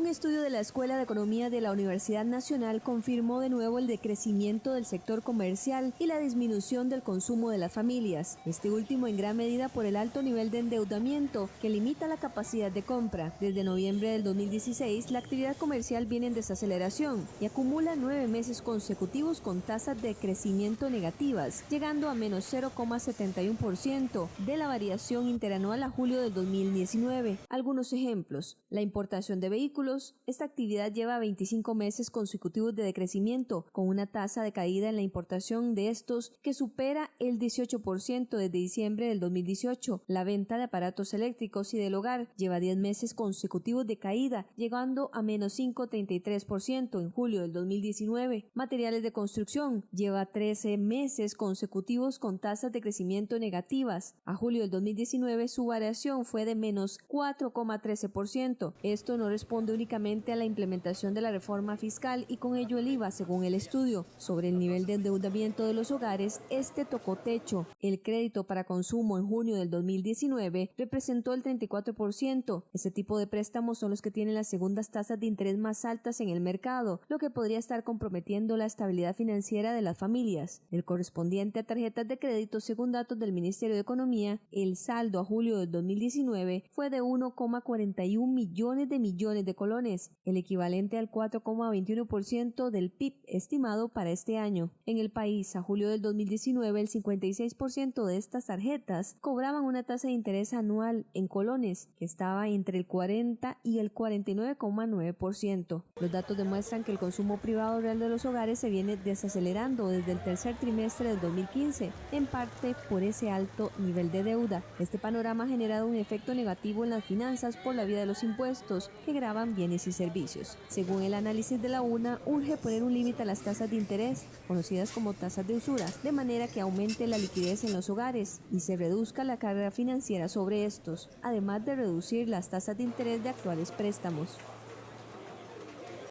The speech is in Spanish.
Un estudio de la Escuela de Economía de la Universidad Nacional confirmó de nuevo el decrecimiento del sector comercial y la disminución del consumo de las familias, este último en gran medida por el alto nivel de endeudamiento que limita la capacidad de compra. Desde noviembre del 2016, la actividad comercial viene en desaceleración y acumula nueve meses consecutivos con tasas de crecimiento negativas, llegando a menos 0,71% de la variación interanual a julio del 2019. Algunos ejemplos, la importación de vehículos esta actividad lleva 25 meses consecutivos de decrecimiento, con una tasa de caída en la importación de estos que supera el 18% desde diciembre del 2018. La venta de aparatos eléctricos y del hogar lleva 10 meses consecutivos de caída, llegando a menos 5,33% en julio del 2019. Materiales de construcción lleva 13 meses consecutivos con tasas de crecimiento negativas. A julio del 2019 su variación fue de menos 4,13%. Esto no responde a la implementación de la reforma fiscal y con ello el IVA, según el estudio. Sobre el nivel de endeudamiento de los hogares, este tocó techo. El crédito para consumo en junio del 2019 representó el 34%. Ese tipo de préstamos son los que tienen las segundas tasas de interés más altas en el mercado, lo que podría estar comprometiendo la estabilidad financiera de las familias. El correspondiente a tarjetas de crédito, según datos del Ministerio de Economía, el saldo a julio del 2019 fue de 1,41 millones de millones de colones, el equivalente al 4,21% del PIB estimado para este año. En el país, a julio del 2019, el 56% de estas tarjetas cobraban una tasa de interés anual en colones que estaba entre el 40 y el 49,9%. Los datos demuestran que el consumo privado real de los hogares se viene desacelerando desde el tercer trimestre del 2015, en parte por ese alto nivel de deuda. Este panorama ha generado un efecto negativo en las finanzas por la vía de los impuestos que graban bienes y servicios. Según el análisis de la UNA, urge poner un límite a las tasas de interés, conocidas como tasas de usura, de manera que aumente la liquidez en los hogares y se reduzca la carga financiera sobre estos, además de reducir las tasas de interés de actuales préstamos.